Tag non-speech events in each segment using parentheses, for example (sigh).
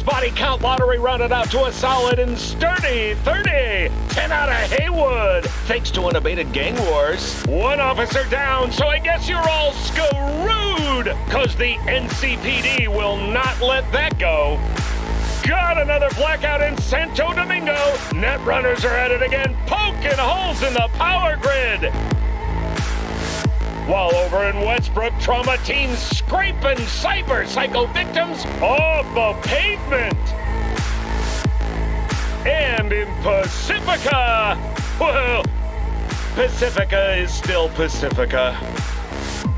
Body count lottery rounded out to a solid and sturdy 30. 10 out of Heywood, thanks to unabated gang wars. One officer down, so I guess you're all screwed, cause the NCPD will not let that go. Got another blackout in Santo Domingo. Net runners are at it again, poking holes in the power grid. While over in Westbrook, trauma teams scraping cyber psycho victims off the pavement. And in Pacifica, well, Pacifica is still Pacifica.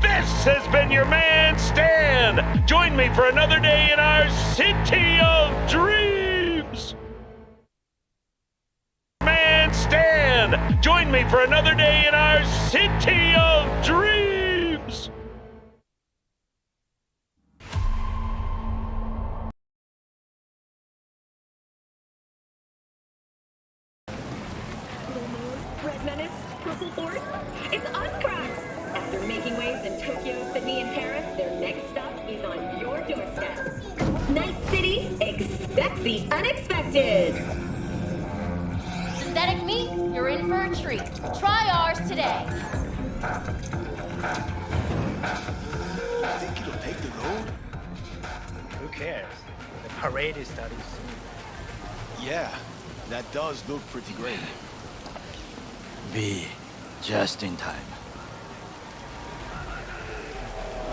This has been your man, Stan. Join me for another day in our city of dreams. Join me for another day in our city of dreams. Take the road? Who cares? The parade is starting soon. Yeah, that does look pretty great. V, just in time.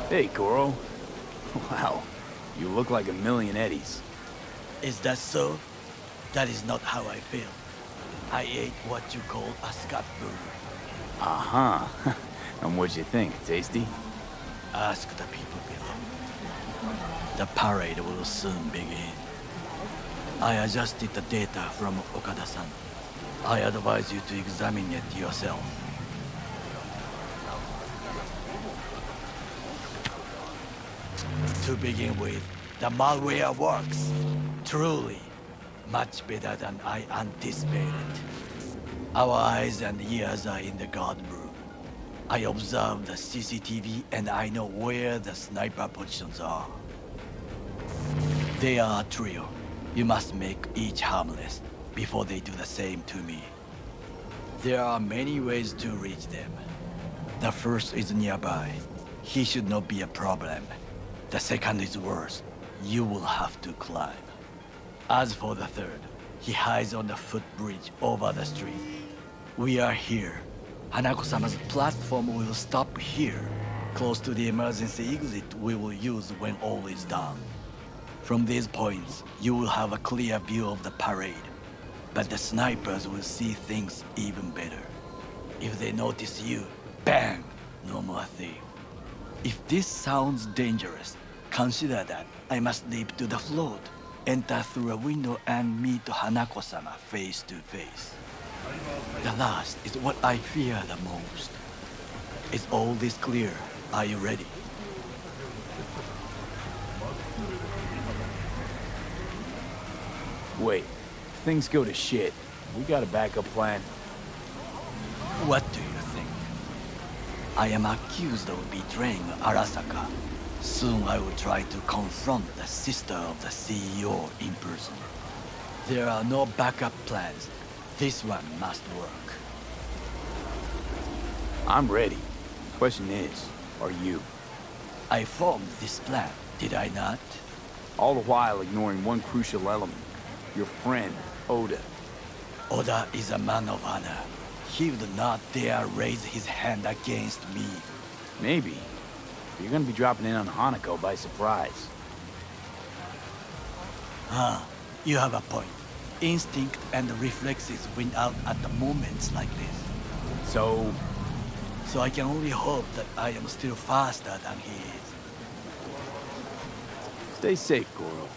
Hey, Goro. Wow, you look like a million eddies. Is that so? That is not how I feel. I ate what you call a scat burger. Uh-huh. (laughs) and what'd you think? Tasty? Ask the people below. The parade will soon begin. I adjusted the data from Okada-san. I advise you to examine it yourself. To begin with, the malware works. Truly, much better than I anticipated. Our eyes and ears are in the guard room. I observe the CCTV and I know where the sniper positions are. They are a trio. You must make each harmless before they do the same to me. There are many ways to reach them. The first is nearby. He should not be a problem. The second is worse. You will have to climb. As for the third, he hides on the footbridge over the street. We are here. Hanako-sama's platform will stop here, close to the emergency exit we will use when all is done. From these points, you will have a clear view of the parade. But the snipers will see things even better. If they notice you, bang! No more thing. If this sounds dangerous, consider that I must leap to the float, enter through a window and meet Hanako-sama face to face. The last is what I fear the most. Is all this clear? Are you ready? Wait, things go to shit. We got a backup plan. What do you think? I am accused of betraying Arasaka. Soon I will try to confront the sister of the CEO in person. There are no backup plans. This one must work. I'm ready. Question is, are you? I formed this plan, did I not? All the while ignoring one crucial element. Your friend, Oda. Oda is a man of honor. He would not dare raise his hand against me. Maybe. You're gonna be dropping in on Hanako by surprise. Ah, you have a point. Instinct and reflexes win out at the moments like this. So, So I can only hope that I am still faster than he is. stay safe, Goro.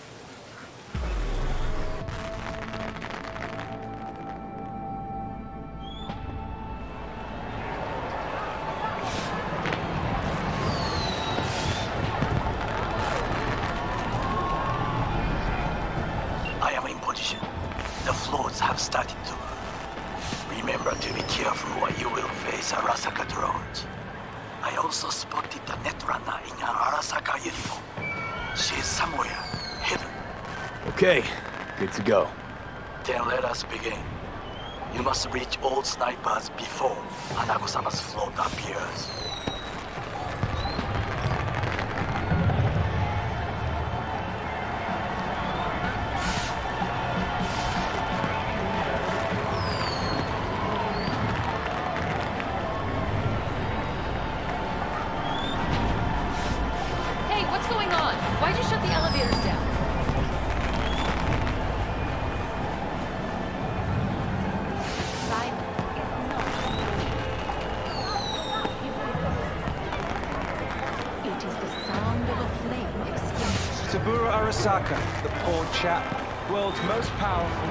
Arasaka, the poor chap. World's most powerful,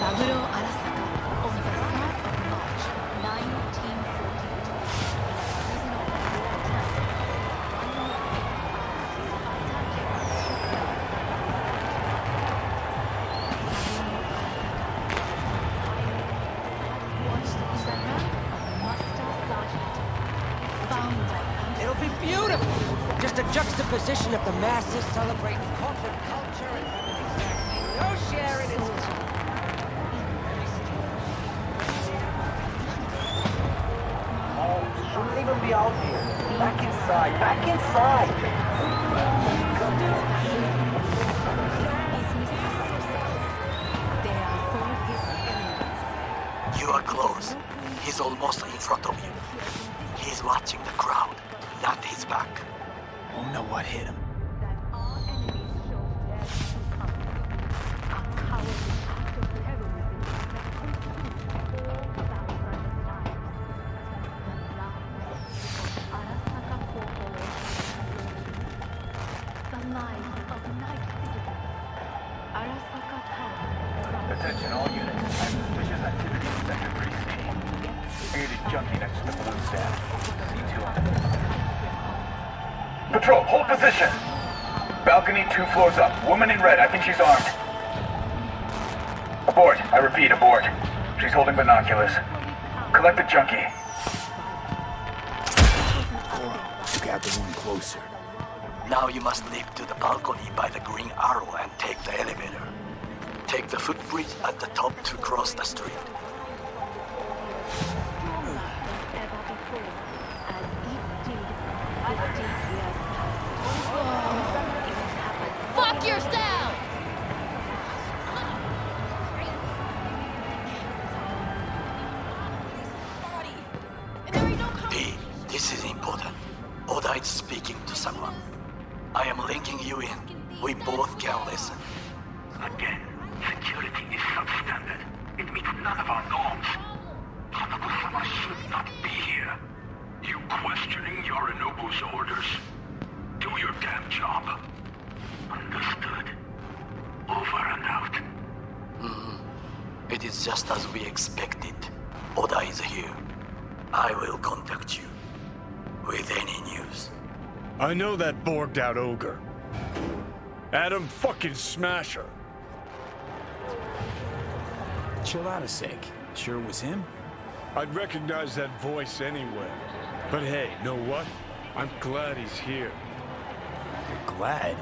Saburo two floors up. Woman in red, I think she's armed. Abort. I repeat, abort. She's holding binoculars. Collect the junkie. Took out the one closer. Now you must leap to the balcony by the green arrow and take the elevator. Take the footbridge at the top to cross the street. ever before, as it did 50 years past. It has happened Fuck yourself! V, this is important. Oda is speaking to someone. I am linking you in. We both can listen. Again, security is substandard. It meets none of our norms. Hanako-sama should not be here. You questioning Yorinobu's orders? Just as we expected. Oda is here. I will contact you with any news. I know that borged out ogre. Adam fucking Smasher. Chill out a sec. Sure it was him? I'd recognize that voice anywhere. But hey, know what? I'm glad he's here. You're glad.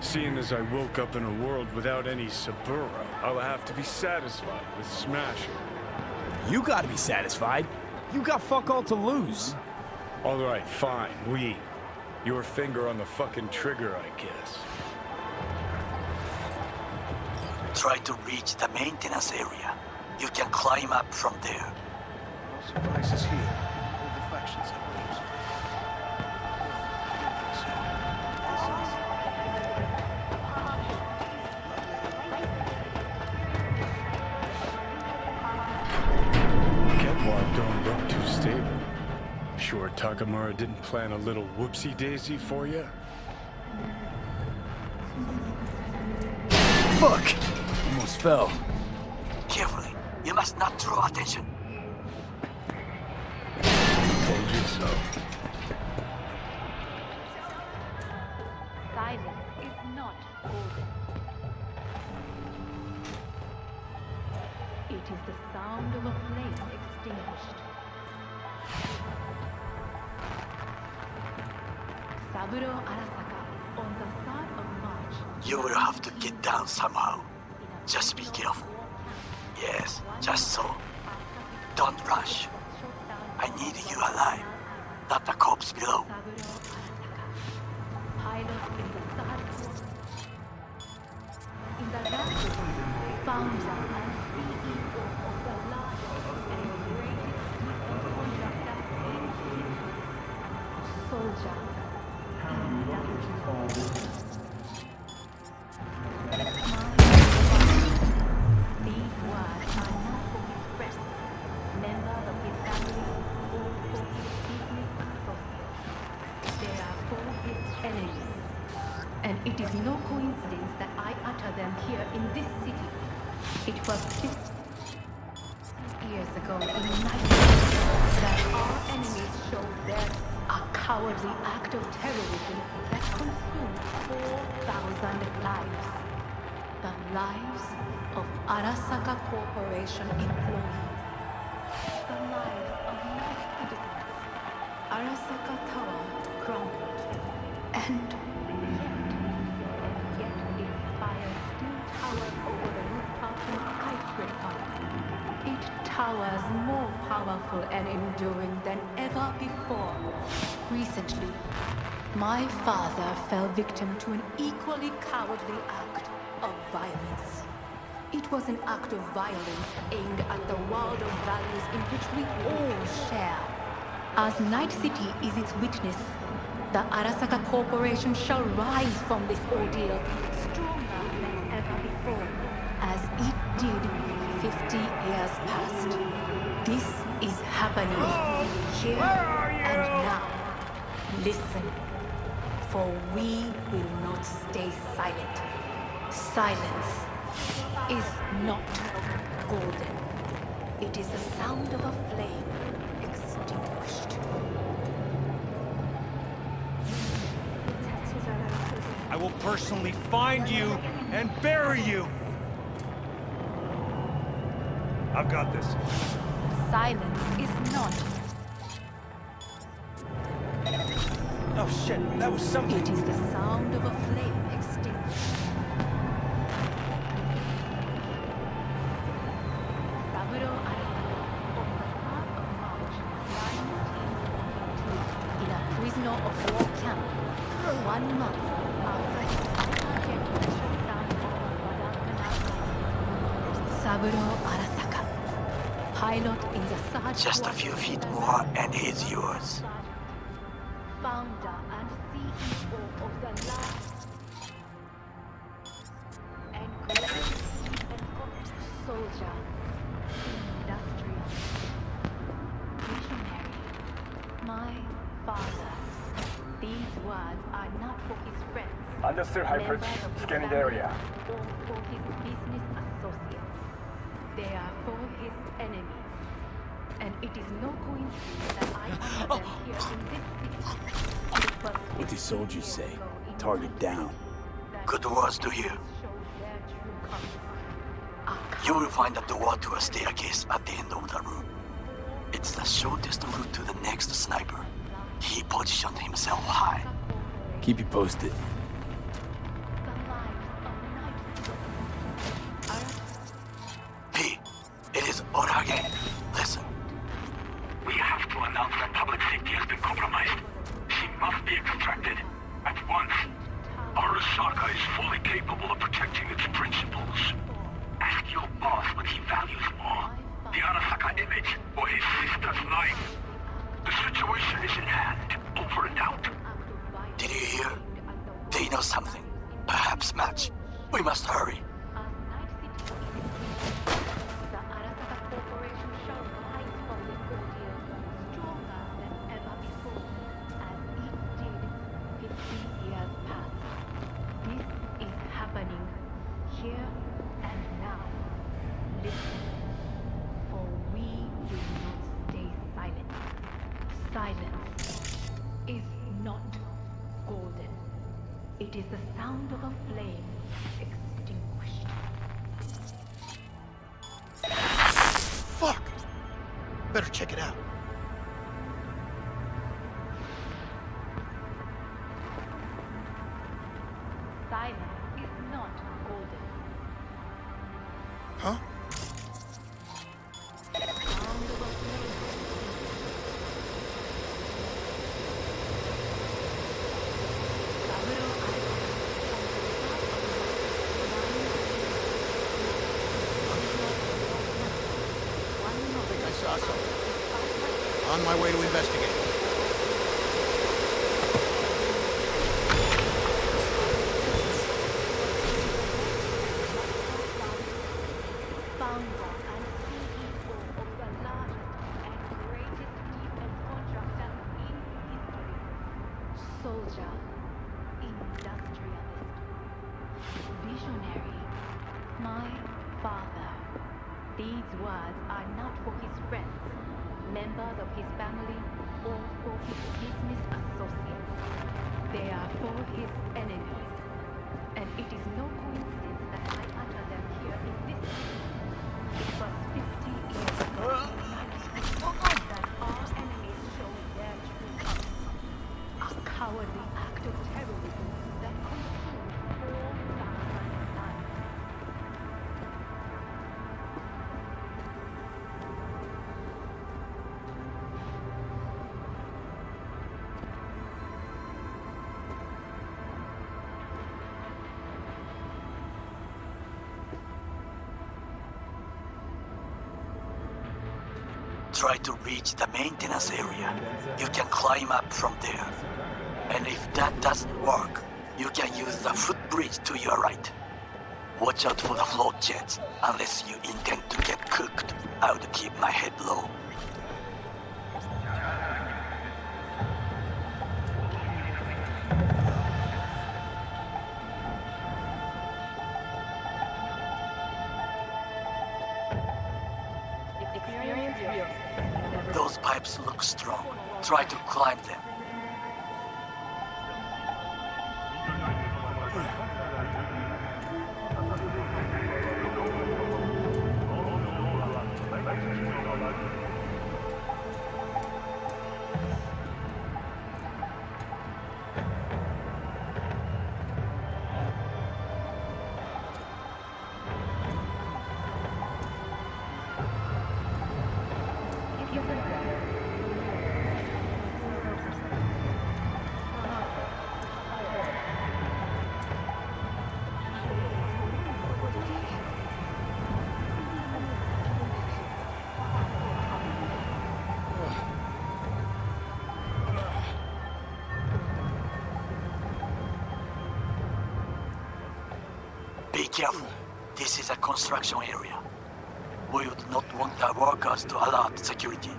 Seeing as I woke up in a world without any Saburo, I'll have to be satisfied with smashing. You gotta be satisfied. You got fuck all to lose. All right, fine, we. Your finger on the fucking trigger, I guess. Try to reach the maintenance area. You can climb up from there. No surprises here. Didn't plan a little whoopsie-daisy for you? Fuck! Almost fell. Carefully. You must not draw attention. Told you so. Somehow. Just be careful. Yes, just so. Enduring than ever before. Recently, my father fell victim to an equally cowardly act of violence. It was an act of violence aimed at the world of values in which we all share. As Night City is its witness, the Arasaka Corporation shall rise from this ordeal stronger happening here and now. Listen, for we will not stay silent. Silence is not golden. It is the sound of a flame extinguished. I will personally find you and bury you. I've got this. Silence is not. Oh shit, that was something. It is the sound of a flame Understood, High members Prince. of his Scanning the area. Or for his business associates. They are for his enemies. And it is no coincidence that I honor them here in this city. What do soldiers say? Target down. Good words to hear. You will find a door to a staircase at the end of the room. It's the shortest route to the next sniper. He positioned himself high. Keep you posted. Soldier, industrialist, visionary, my father. These words are not for his friends, members of his family, or for his business associates. They are for his enemies. And it is no coincidence Try to reach the maintenance area. You can climb up from there. And if that doesn't work, you can use the footbridge to your right. Watch out for the float jets. Unless you intend to get cooked, I would keep my head low. Careful. This is a construction area. We would not want our workers to alert security.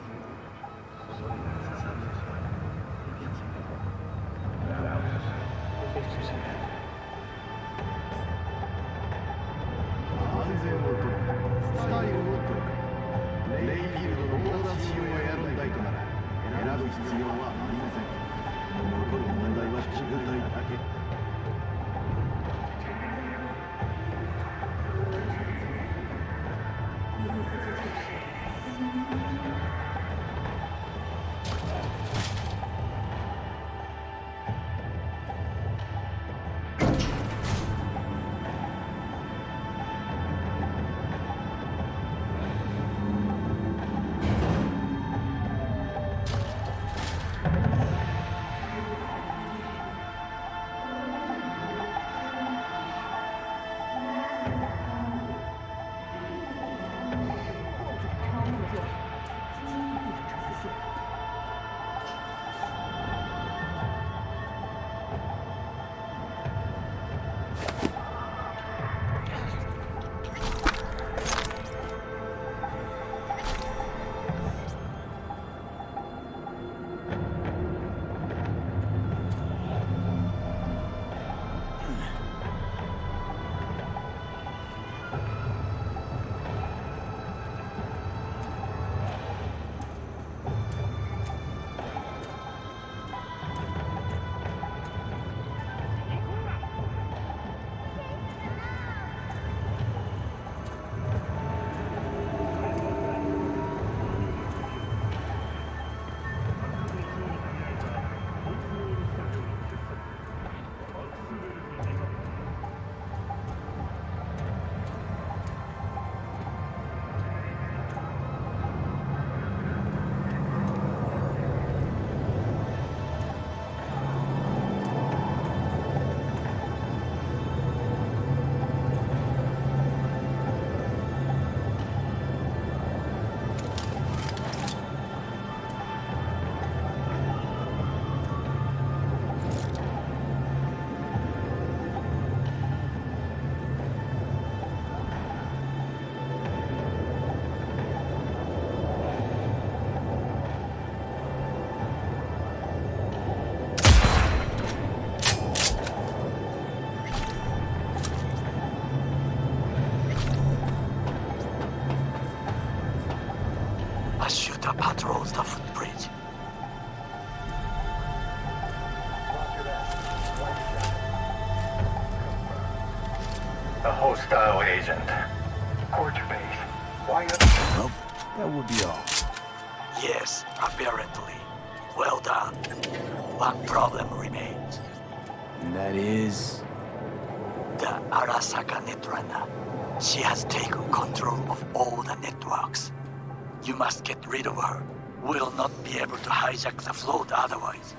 Must get rid of her. We'll not be able to hijack the float otherwise.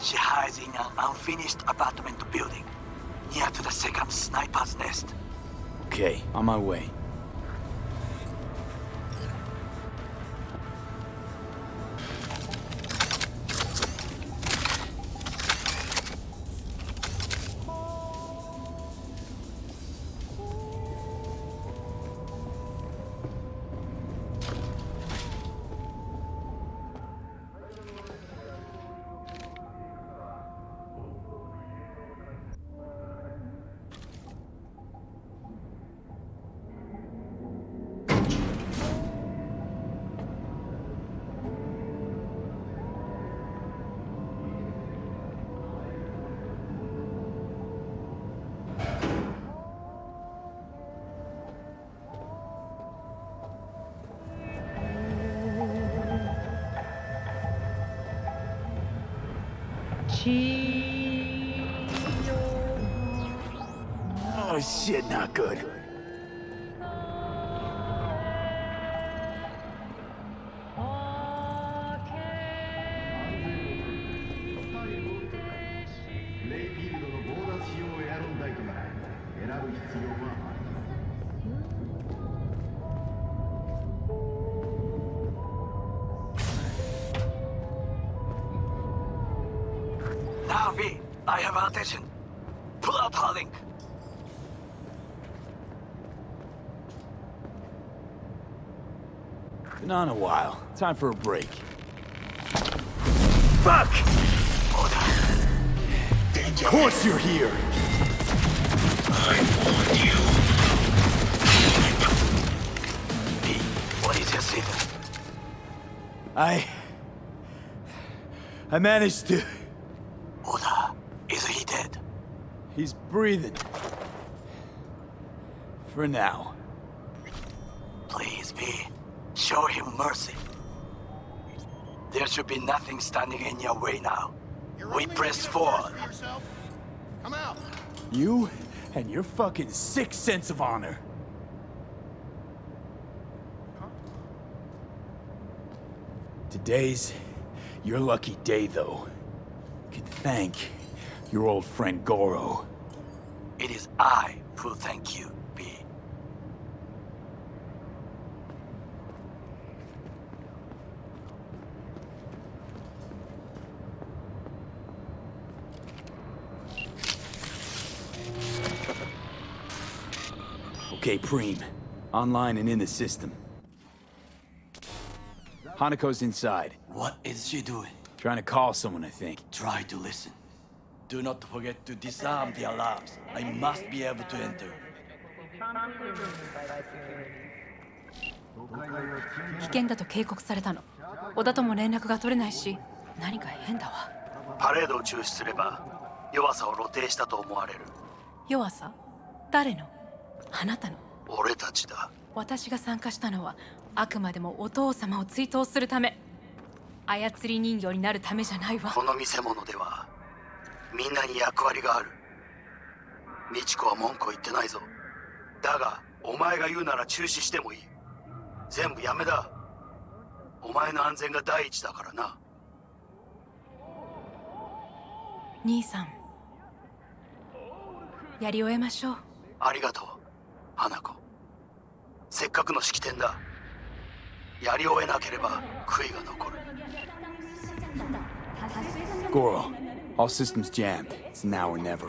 She hides in an unfinished apartment building, near to the second sniper's nest. Okay, on my way. Oh shit, not good. Time for a break. Fuck! Of course you're here! V, what is your status? I... I managed to... Oda, is he dead? He's breathing. For now. Please, V, show him mercy. There should be nothing standing in your way now. We press forward. Come out! You and your fucking sick sense of honor. Today's your lucky day, though. You Can thank your old friend Goro. It is I who thank you, Okay, Preem. Online and in the system. Hanako's inside. What is she doing? Trying to call someone, I think. Try to listen. Do not forget to disarm the alarms. I must be able to enter. 危険だと警告されたの小田とも連絡が取れないし何か変だわパレードを中止すれば弱さを露呈したと思われる弱さ誰のあなたの。俺たちだ。私が参加したのはあくまでもお父様を追悼するため。操り人形になるためじゃないわ。この見せ物ではみんなに役割がある。美智子は文句を言ってないぞ。だがお前が言うなら中止してもいい。全部やめだ。お前の安全が第一だからな。兄さんやり終えましょう。ありがとう花子。せっかくの式典だ。やり終えなければ悔いが残る。Goro, all systems jammed. It's now or never.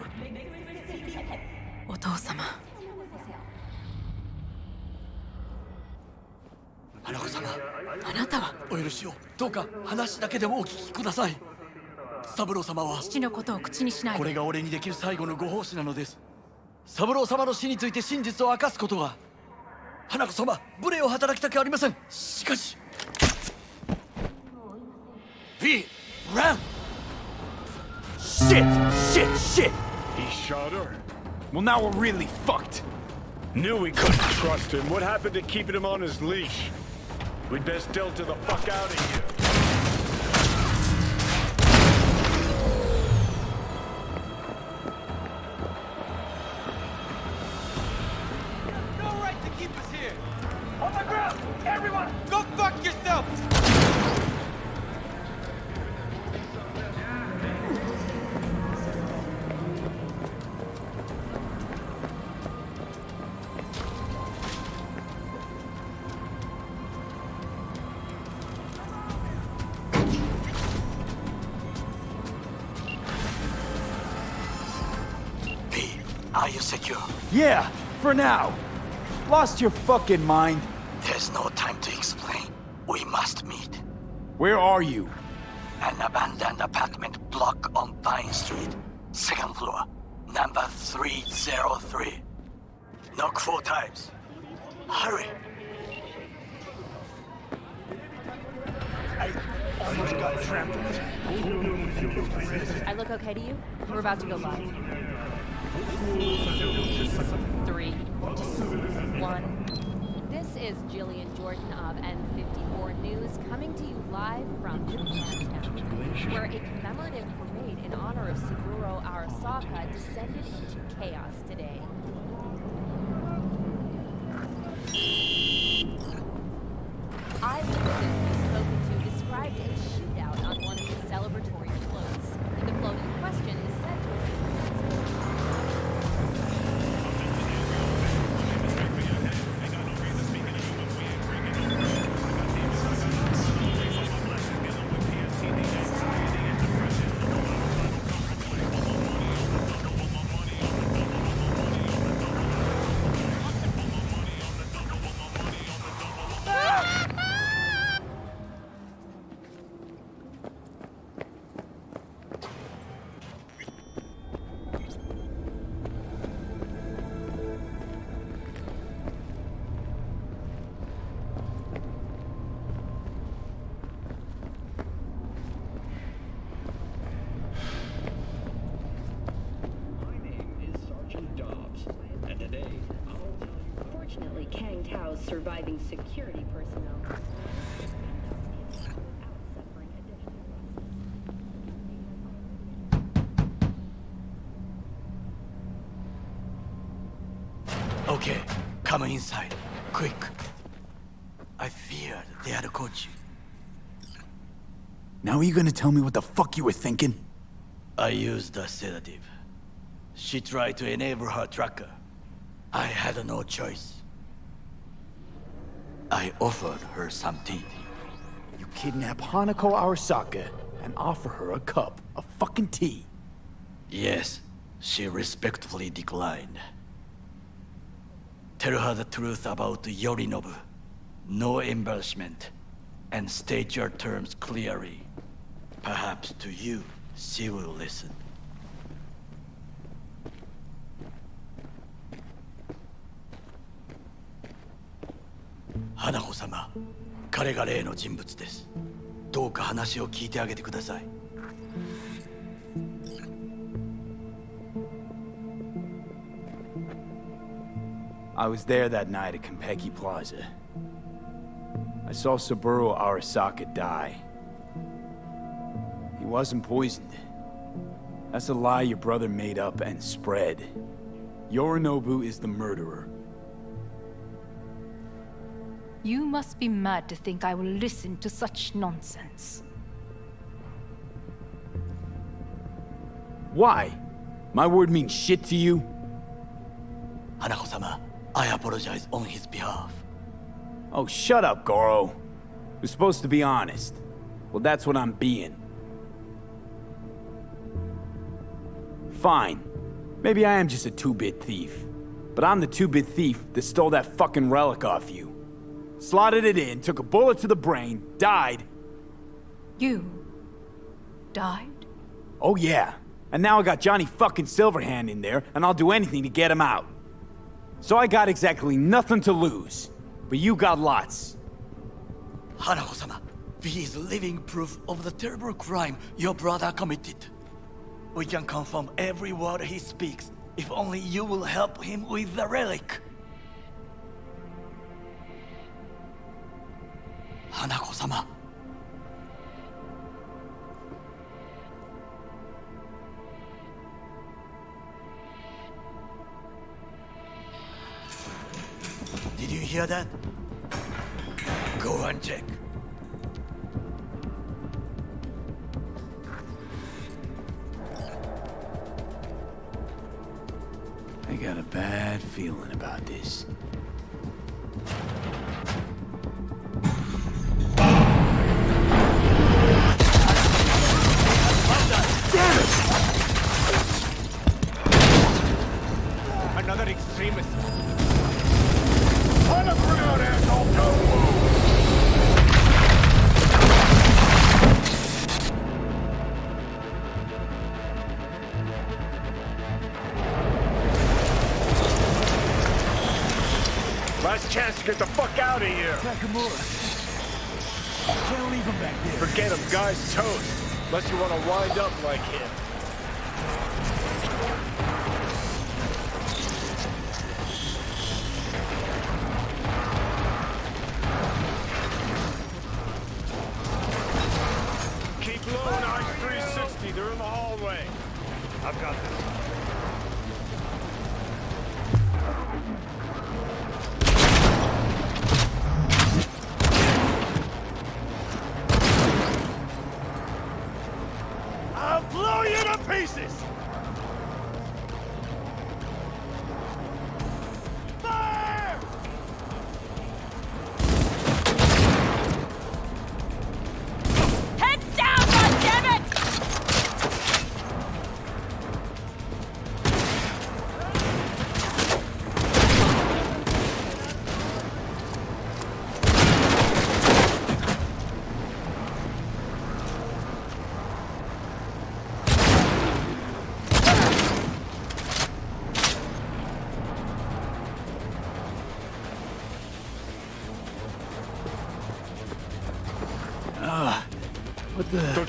お父様。花子様。あなたは？お許しを。どうか話だけでもお聞きください。三郎様は。父のことを口にしないでこれが俺にできる最後のご奉仕なのです三郎様の死について真実を明かすことは花子様無礼を働きたくありませんしかし V run Shit! Shit! Shit! He shot her. Well, now we're really fucked. Knew we couldn't trust him. What happened to keeping him on his leash? We'd best delta the fuck out of here. For now. Lost your fucking mind? There's no time to explain. We must meet. Where are you? Into chaos today. Security personnel. Okay, come inside. Quick. I feared they had caught you. Now are you gonna tell me what the fuck you were thinking? I used a sedative. She tried to enable her tracker. I had no choice. I offered her some tea. You kidnap Hanako Arasaka and offer her a cup of fucking tea. Yes, she respectfully declined. Tell her the truth about Yorinobu. No embellishment. And state your terms clearly. Perhaps to you, she will listen. I was there that night at Konpeki Plaza. I saw Saburo Arasaka die. He wasn't poisoned. That's a lie your brother made up and spread. Yorinobu is the murderer. You must be mad to think I will listen to such nonsense. Why? My word means shit to you? Hanako-sama, I apologize on his behalf. Oh, shut up, Goro. We're supposed to be honest. Well, that's what I'm being. Fine. Maybe I am just a two-bit thief. But I'm the two-bit thief that stole that fucking relic off you. Slotted it in, took a bullet to the brain, died. You... died? Oh yeah. And now I got Johnny fucking Silverhand in there, and I'll do anything to get him out. So I got exactly nothing to lose. But you got lots. Hanako-sama, V is living proof of the terrible crime your brother committed. We can confirm every word he speaks, if only you will help him with the relic. 様 Did you hear that? Go and check. I got a bad feeling about this. Another extremist. On the ground, asshole! Don't move! Last chance to get the fuck out of here. Takemura. Can't leave him back there. Forget him, guy's toast. Unless you want to wind up like him.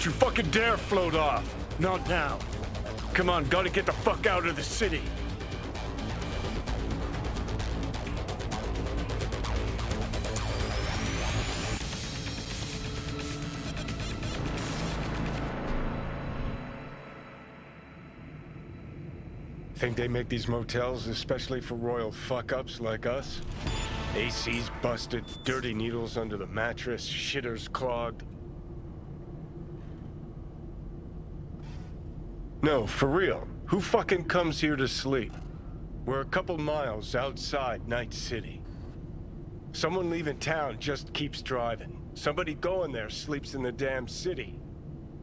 You fucking dare float off. Not now. Come on, gotta get the fuck out of the city. Think they make these motels especially for royal fuck-ups like us? AC's busted, dirty needles under the mattress, shitters clogged. No, for real. Who fucking comes here to sleep? We're a couple miles outside Night City. Someone leaving town just keeps driving. Somebody going there sleeps in the damn city.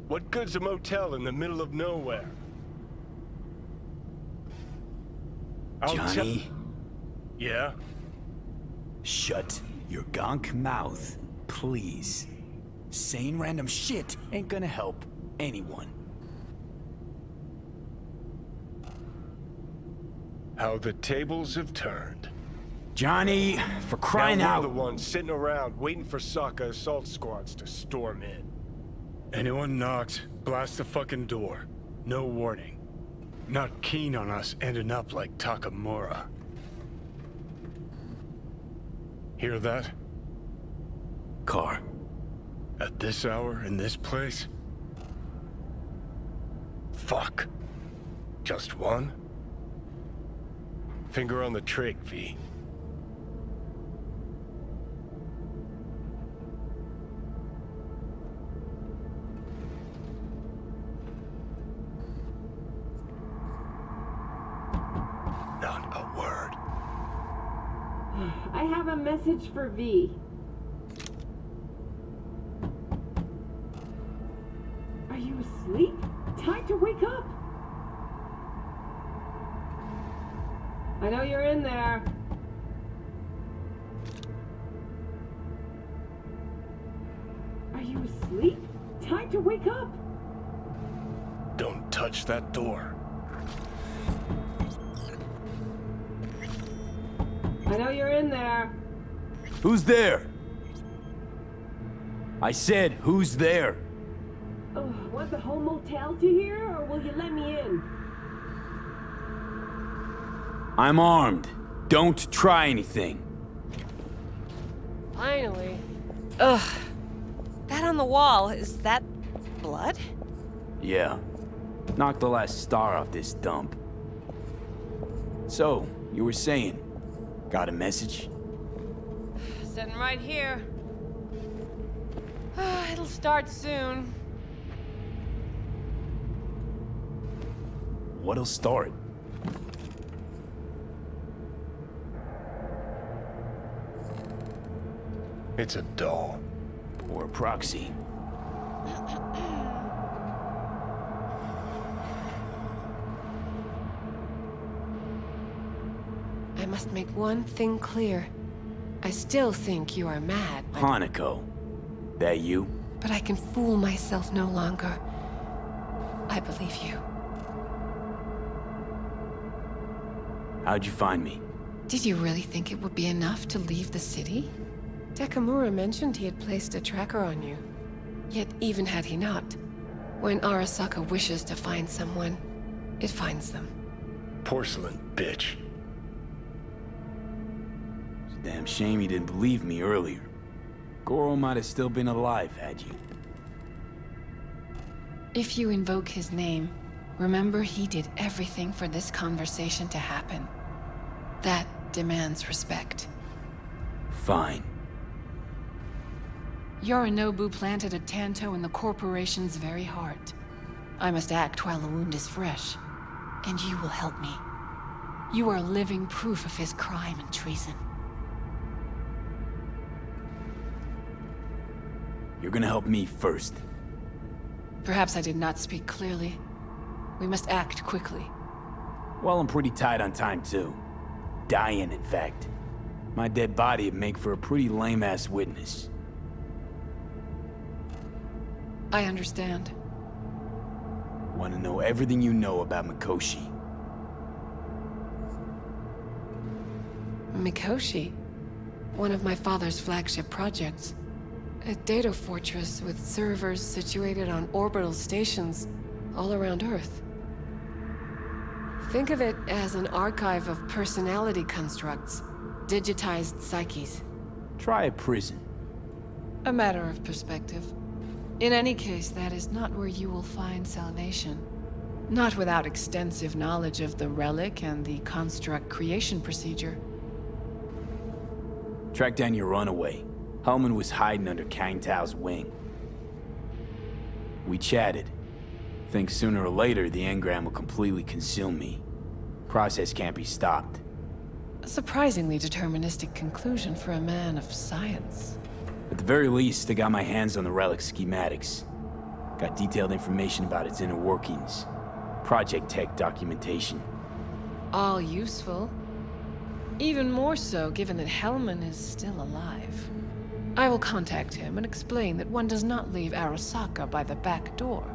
What good's a motel in the middle of nowhere? I'll Johnny, Yeah? shut your gonk mouth, please. Saying random shit ain't gonna help anyone. How the tables have turned. Johnny, for crying now out. we're the ones sitting around waiting for Sokka assault squads to storm in. Anyone knocks, blast the fucking door. No warning. Not keen on us ending up like Takemura. Hear that? Car. At this hour, in this place? Fuck. Just one? Finger on the trig, V. Not a word. (sighs) I have a message for V. Are you asleep? Time to wake up. I know you're in there. Are you asleep? Time to wake up. Don't touch that door. I know you're in there. Who's there? I said, who's there? Oh, want the whole motel to hear, or will you let me in? I'm armed. Don't try anything. Finally. Ugh. that on the wall, is that blood? Yeah. Knock the last star off this dump. So, you were saying, got a message? Sitting right here. (sighs) It'll start soon. What'll start? It's a doll. Or a proxy. I must make one thing clear. I still think you are mad, but, Hanako. That you? but I can fool myself no longer. I believe you. How'd you find me? Did you really think it would be enough to leave the city? Takemura mentioned he had placed a tracker on you. Yet even had he not, when Arasaka wishes to find someone, it finds them. Porcelain bitch. It's a damn shame you didn't believe me earlier. Goro might have still been alive had you. If you invoke his name, remember he did everything for this conversation to happen. That demands respect. Fine. Yorinobu planted a Tanto in the corporation's very heart. I must act while the wound is fresh. And you will help me. You are living proof of his crime and treason. You're gonna help me first. Perhaps I did not speak clearly. We must act quickly. Well, I'm pretty tight on time, too. Dying, in fact. My dead body would make for a pretty lame-ass witness. I understand. Want to know everything you know about Mikoshi. Mikoshi, one of my father's flagship projects. A data fortress with servers situated on orbital stations all around Earth. Think of it as an archive of personality constructs, digitized psyches. Try a prison. A matter of perspective. In any case, that is not where you will find salvation. Not without extensive knowledge of the relic and the construct creation procedure. Track down your runaway. Hellman was hiding under Kang Tao's wing. We chatted. Think sooner or later the engram will completely consume me. Process can't be stopped. A surprisingly deterministic conclusion for a man of science. At the very least, I got my hands on the relic schematics. Got detailed information about its inner workings. Project Tech documentation. All useful. Even more so given that Hellman is still alive. I will contact him and explain that one does not leave Arasaka by the back door.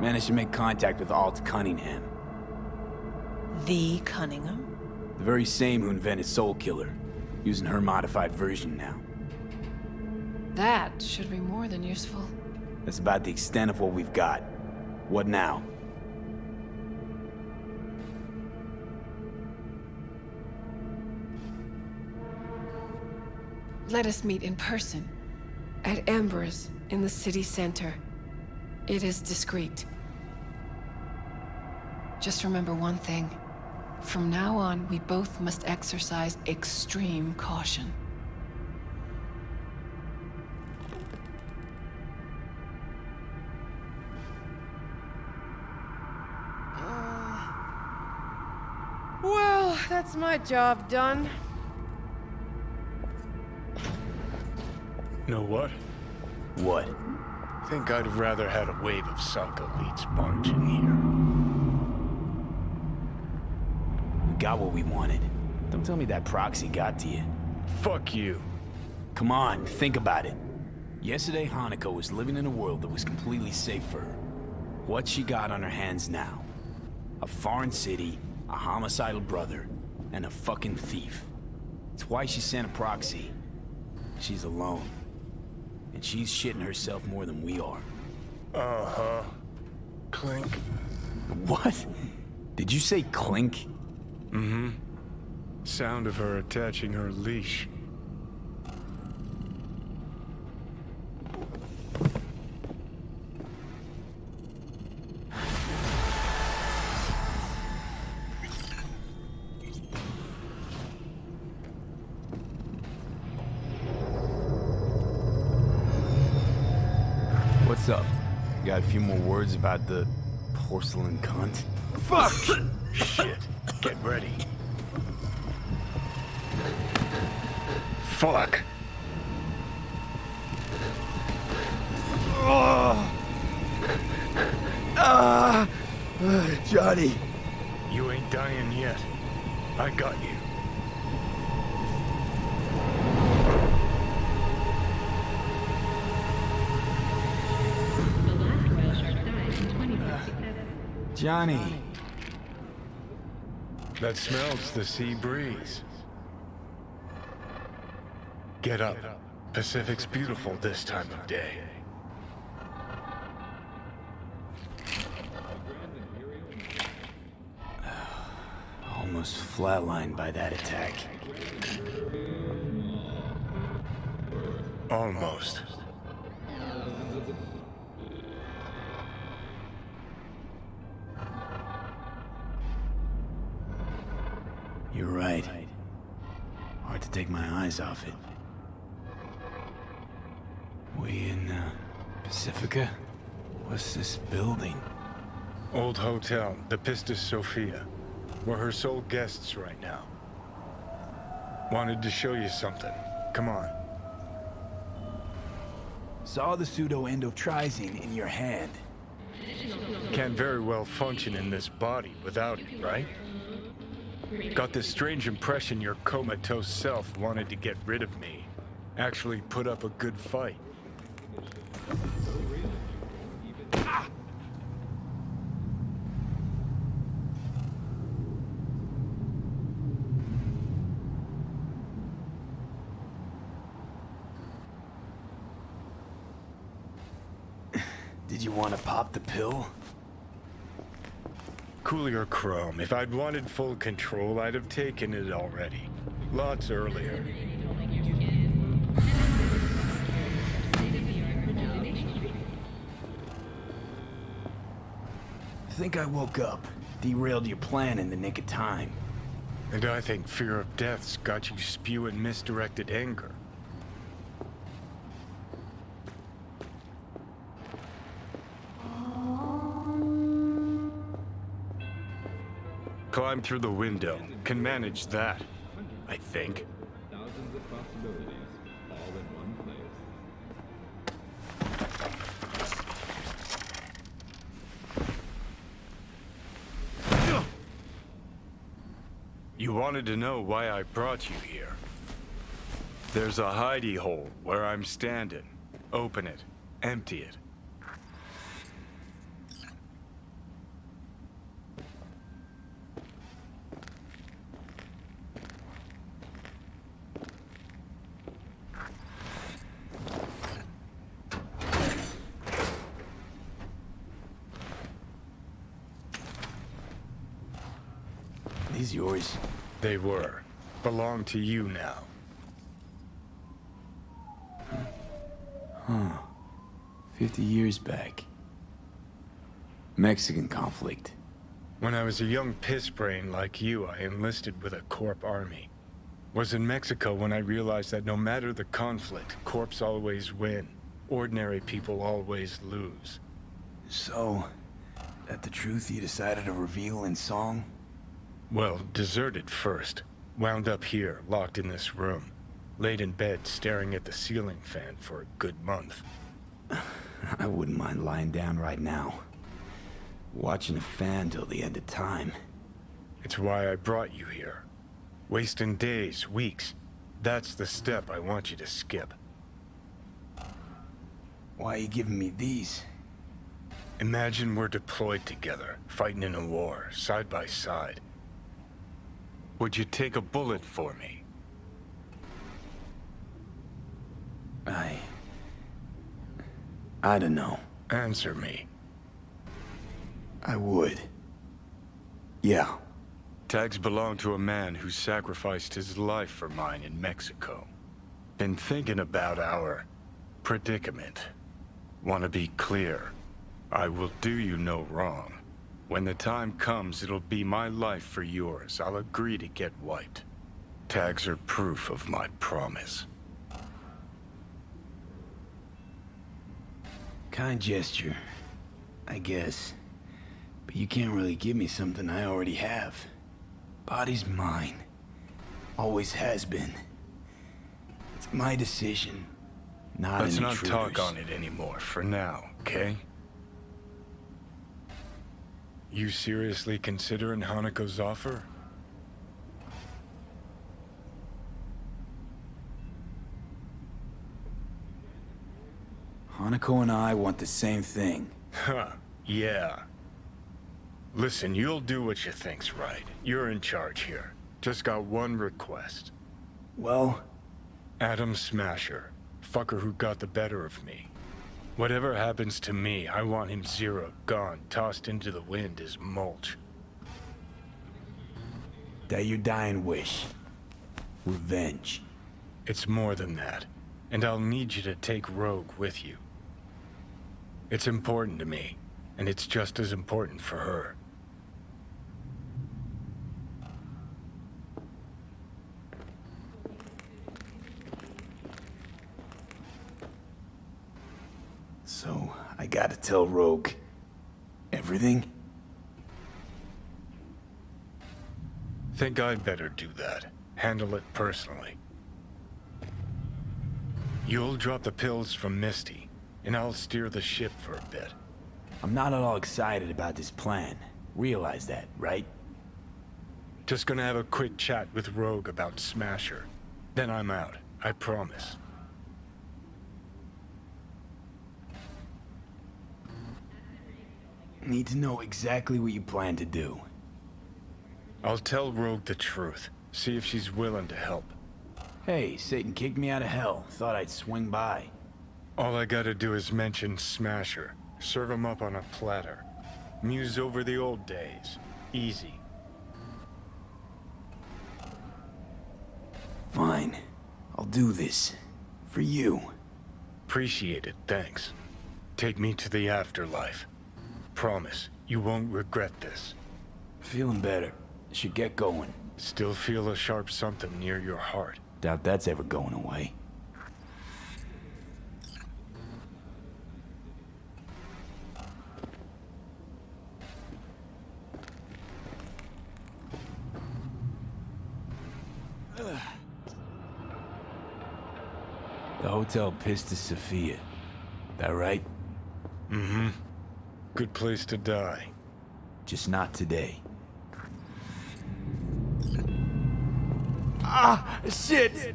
Managed to make contact with Alt Cunningham. The Cunningham? The very same who invented Soulkiller. Using her modified version now. That should be more than useful. That's about the extent of what we've got. What now? Let us meet in person. At Embers, in the city center. It is discreet. Just remember one thing. From now on, we both must exercise extreme caution. Uh, well, that's my job done. Know what? What? Think I'd rather had a wave of Saka elites barge in here. We got what we wanted. Don't tell me that proxy got to you. Fuck you. Come on, think about it. Yesterday, Hanako was living in a world that was completely safe for her. What she got on her hands now? A foreign city, a homicidal brother, and a fucking thief. It's why she sent a proxy. She's alone. And she's shitting herself more than we are. Uh-huh. Clink. What? Did you say clink? Mm-hmm. Sound of her attaching her leash. What's up? Got a few more words about the porcelain cunt? Fuck! Shit. Get ready. Fuck. Oh. Ah, Johnny. You ain't dying yet. I got you. Johnny. That smells the sea breeze. Get up. Pacific's beautiful this time of day. (sighs) Almost flatlined by that attack. Almost. Take my eyes off it. We in, uh, Pacifica? What's this building? Old hotel, the Pistis Sophia. We're her sole guests right now. Wanted to show you something. Come on. Saw the pseudo-endotrizine in your hand. Can't very well function in this body without it, right? Got this strange impression your comatose self wanted to get rid of me. Actually put up a good fight. Did you want to pop the pill? Coolier Chrome, if I'd wanted full control, I'd have taken it already. Lots earlier. Think I woke up. Derailed your plan in the nick of time. And I think fear of death's got you spewing misdirected anger. Climb through the window. Can manage that, I think. Thousands of possibilities, all in one place. You wanted to know why I brought you here. There's a hidey hole where I'm standing. Open it. Empty it. These yours? They were. Belong to you now. Huh. 50 years back. Mexican conflict. When I was a young piss brain like you, I enlisted with a Corp army. Was in Mexico when I realized that no matter the conflict, Corps always win. Ordinary people always lose. So, that the truth you decided to reveal in song? Well, deserted first. Wound up here, locked in this room. Laid in bed, staring at the ceiling fan for a good month. (sighs) I wouldn't mind lying down right now. Watching a fan till the end of time. It's why I brought you here. Wasting days, weeks. That's the step I want you to skip. Why are you giving me these? Imagine we're deployed together, fighting in a war, side by side. Would you take a bullet for me? I... I don't know. Answer me. I would. Yeah. Tags belong to a man who sacrificed his life for mine in Mexico. Been thinking about our predicament. Want to be clear. I will do you no wrong. When the time comes, it'll be my life for yours. I'll agree to get wiped. Tags are proof of my promise. Kind gesture, I guess. But you can't really give me something I already have. Body's mine. Always has been. It's my decision, not Let's not intruder's. talk on it anymore for now, okay? You seriously considering Hanako's offer? Hanako and I want the same thing. Huh, yeah. Listen, you'll do what you think's right. You're in charge here. Just got one request. Well? Adam Smasher. Fucker who got the better of me. Whatever happens to me, I want him zero, gone, tossed into the wind as mulch. That your dying wish. Revenge. It's more than that. And I'll need you to take Rogue with you. It's important to me, and it's just as important for her. So, I gotta tell Rogue... everything? Think I'd better do that. Handle it personally. You'll drop the pills from Misty, and I'll steer the ship for a bit. I'm not at all excited about this plan. Realize that, right? Just gonna have a quick chat with Rogue about Smasher. Then I'm out, I promise. Need to know exactly what you plan to do. I'll tell Rogue the truth. See if she's willing to help. Hey, Satan kicked me out of hell. Thought I'd swing by. All I gotta do is mention Smasher. Serve him up on a platter. Muse over the old days. Easy. Fine. I'll do this. For you. Appreciate it, thanks. Take me to the afterlife. Promise, you won't regret this. Feeling better. Should get going. Still feel a sharp something near your heart. Doubt that's ever going away. The hotel Pistis Sophia. That right? Mm-hmm. Good place to die. Just not today. Ah, shit!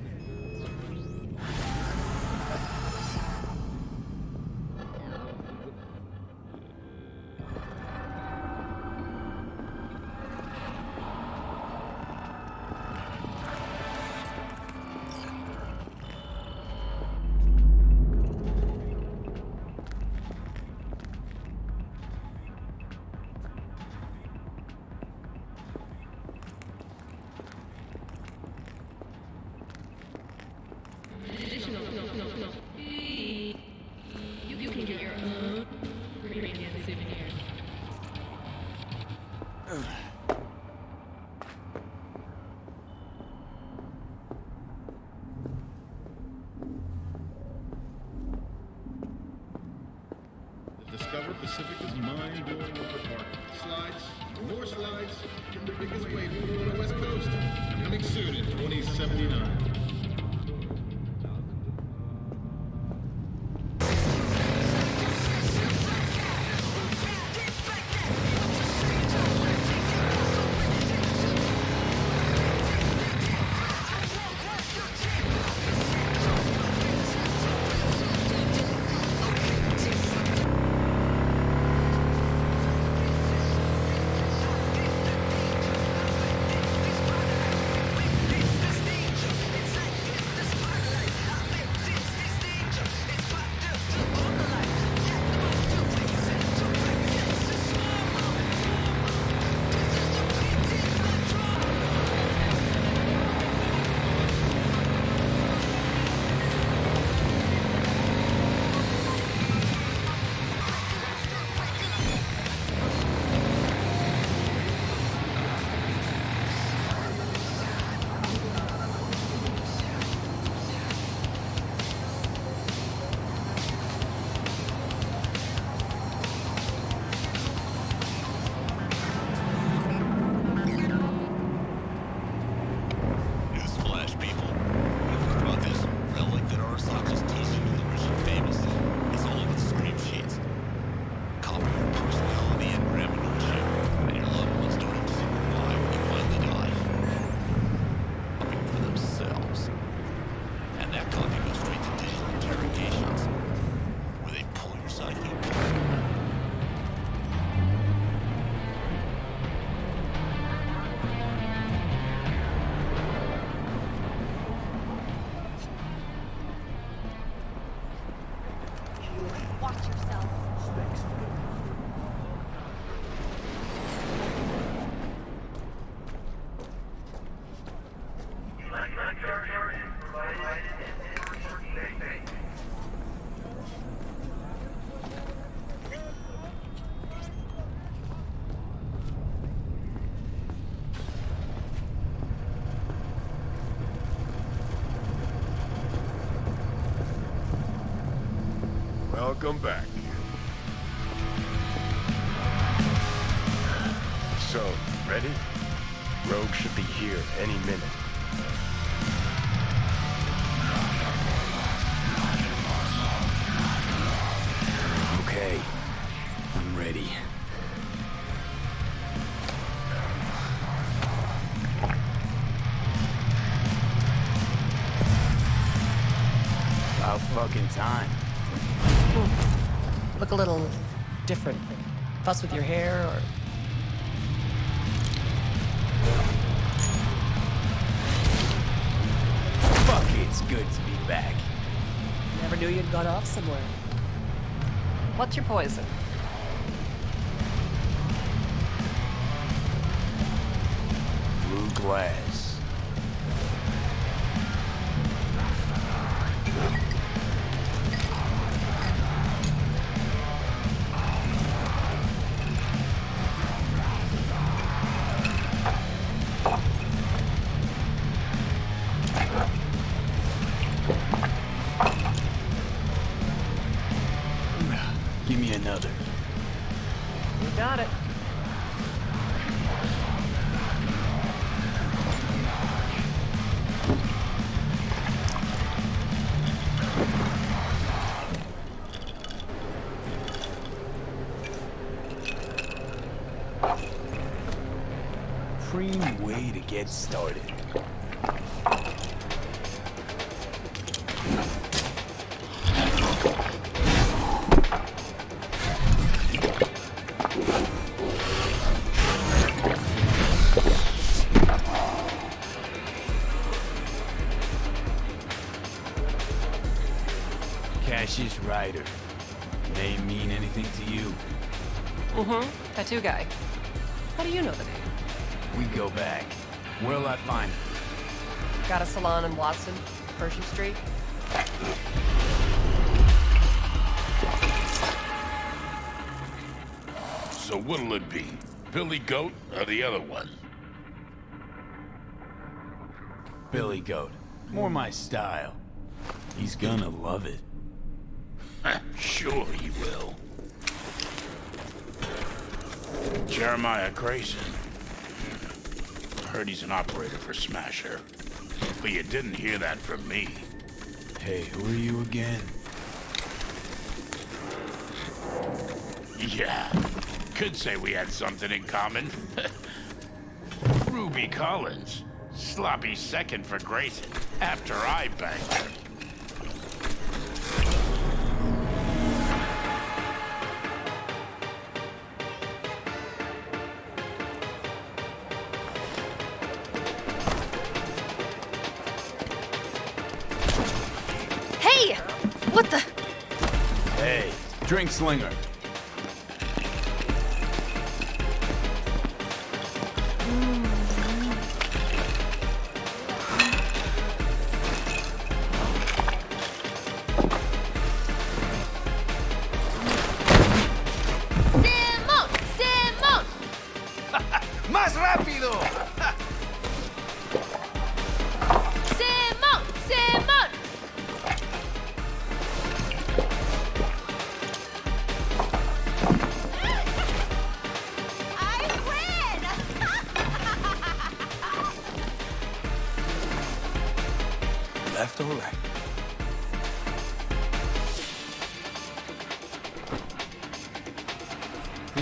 Discover Pacific is mind-blowing over park. Slides, more slides, and the biggest wave pool on the West Coast. Coming soon in 2079. Welcome back. So, ready? Rogue should be here any minute. Okay. I'm ready. About fucking time. Look a little different. Fuss with your hair or Fuck, it's good to be back. never knew you'd got off somewhere. What's your poison? Prime way to get started. Where'll I uh, find him? Got a salon in Watson, Pershing Street. So what'll it be? Billy Goat or the other one? Billy Goat. More my style. He's gonna love it. sure he will. Jeremiah Grayson. Heard he's an operator for Smasher. But you didn't hear that from me. Hey, who are you again? Yeah, could say we had something in common. (laughs) Ruby Collins. Sloppy second for Grayson after I banged her. Drink slinger. ¡Simón! ¡Simón! (laughs) ¡Más rápido!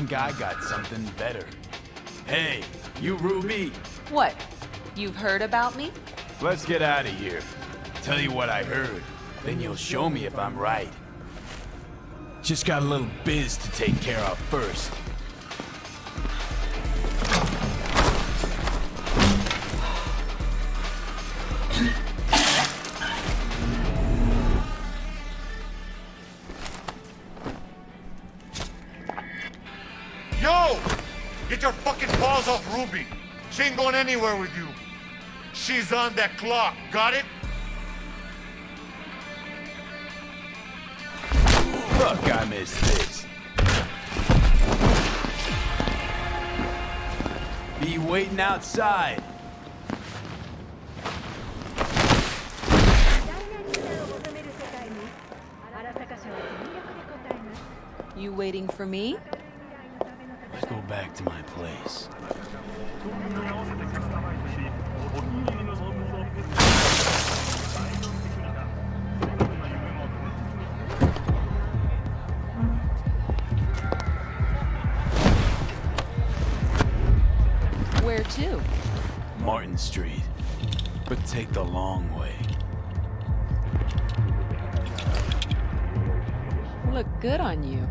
Think I got something better. Hey, you Ruby, What? You've heard about me? let's get out of here. Tell you what I heard, then you'll show me if I'm right. Just got a little biz to take care of first. Ain't going anywhere with you. She's on that clock. Got it? Fuck, I missed this. Be waiting outside. You waiting for me? Let's go back to my place. Where to? Martin Street. But take the long way. Look good on you.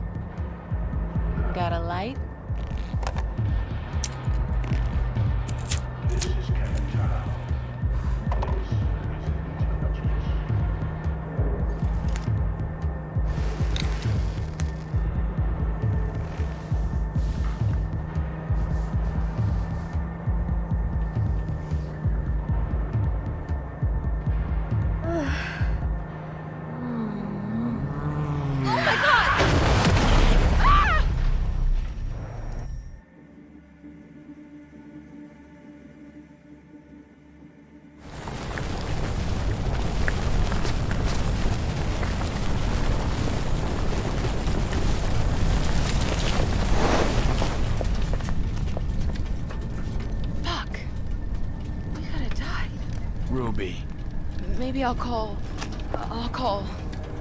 Maybe I'll call. I'll call.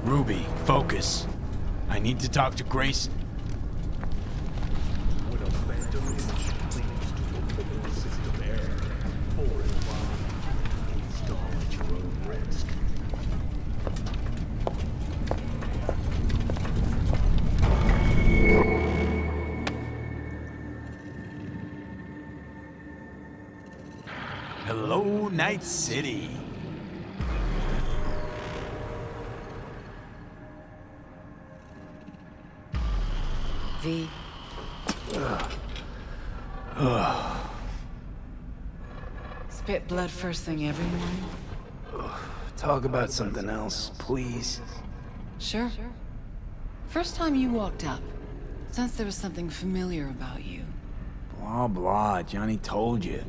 Ruby, focus. I need to talk to Grayson. First thing every morning? Talk about something else, please. Sure. First time you walked up, since there was something familiar about you. Blah, blah. Johnny told you.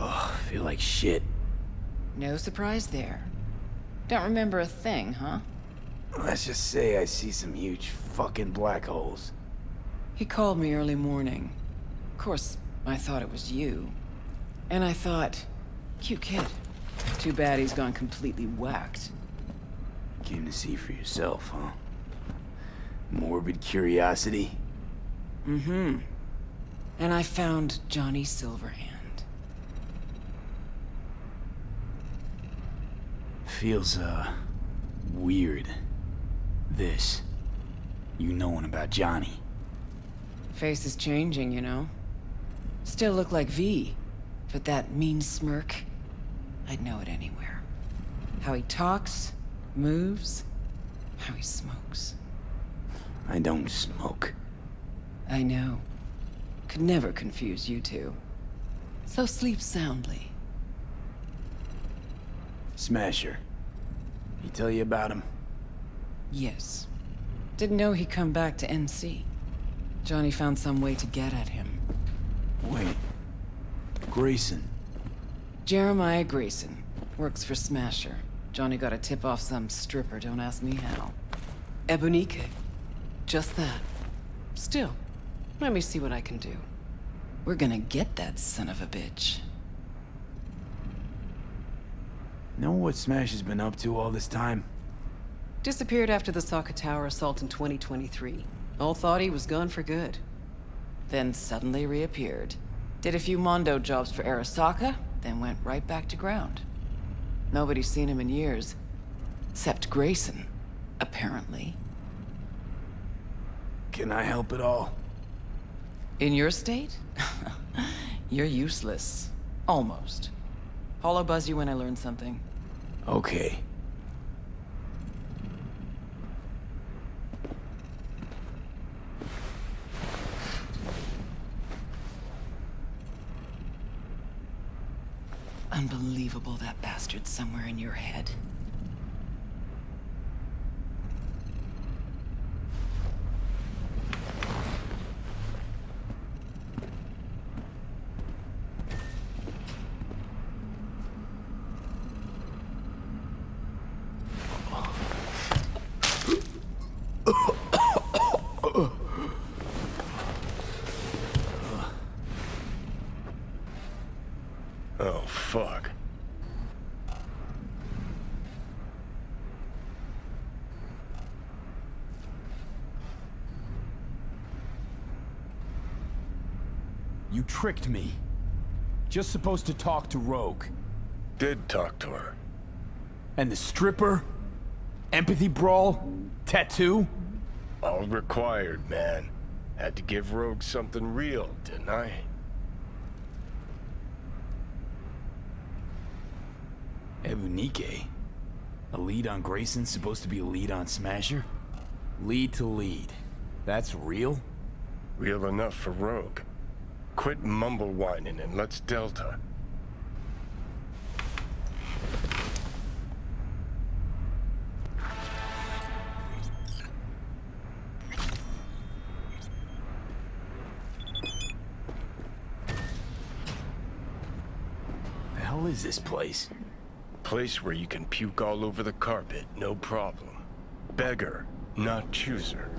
Ugh, feel like shit. No surprise there. Don't remember a thing, huh? Let's just say I see some huge fucking black holes. He called me early morning. Of course, I thought it was you. And I thought, cute kid. Too bad he's gone completely whacked. Came to see for yourself, huh? Morbid curiosity? Mm-hmm. And I found Johnny Silverhand. Feels, uh, weird. This. You knowing about Johnny. Face is changing, you know. Still look like V, but that mean smirk, I'd know it anywhere. How he talks, moves, how he smokes. I don't smoke. I know. Could never confuse you two. So sleep soundly. Smasher. He tell you about him? Yes. Didn't know he'd come back to NC. Johnny found some way to get at him. Wait. Grayson. Jeremiah Grayson. Works for Smasher. Johnny got a tip off some stripper, don't ask me how. Ebunike. Just that. Still, let me see what I can do. We're gonna get that son of a bitch. Know what Smash has been up to all this time? Disappeared after the Arasaka Tower assault in 2023. All thought he was gone for good. Then suddenly reappeared. Did a few Mondo jobs for Arasaka, then went right back to ground. Nobody's seen him in years. Except Grayson, apparently. Can I help at all? In your state? (laughs) You're useless. Almost. Hollow buzz you when I learn something. Okay. Unbelievable that bastard's somewhere in your head. fuck? You tricked me. Just supposed to talk to Rogue. Did talk to her. And the stripper? Empathy brawl? Tattoo? All required, man. Had to give Rogue something real, didn't I? Ebunike? A lead on Grayson supposed to be a lead on Smasher? Lead to lead. That's real? Real enough for Rogue. Quit mumble whining and let's Delta. The hell is this place? Place where you can puke all over the carpet, no problem. Beggar, not chooser.